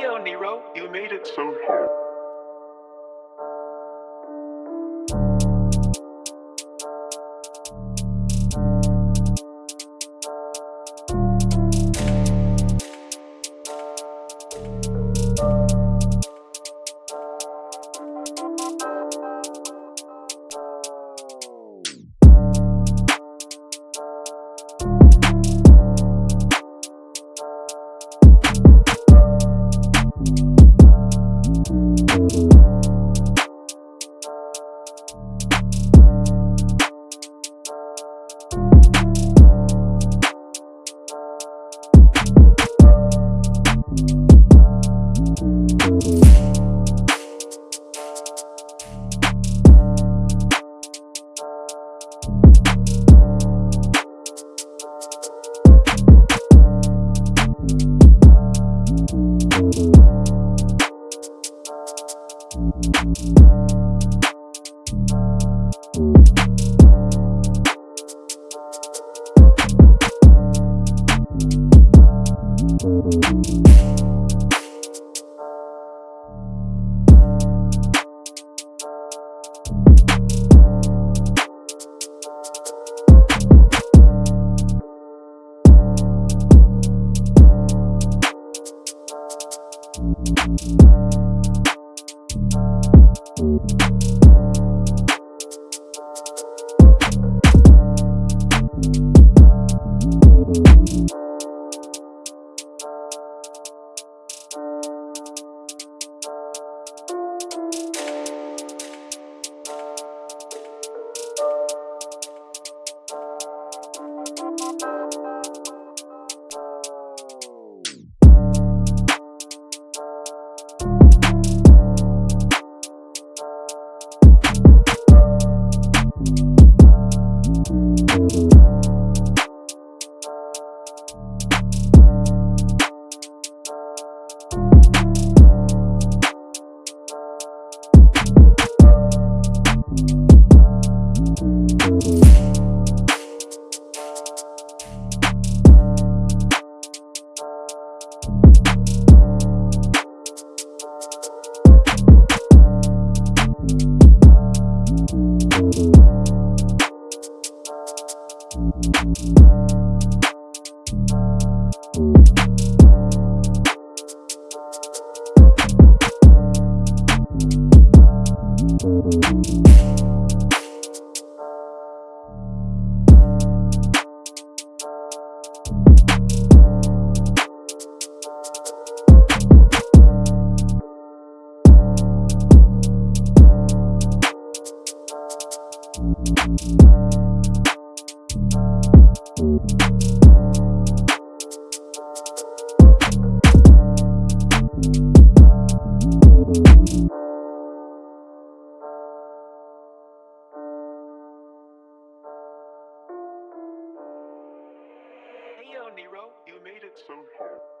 yo, Nero, you made it so hard. Uh, Nero, you made it so hard.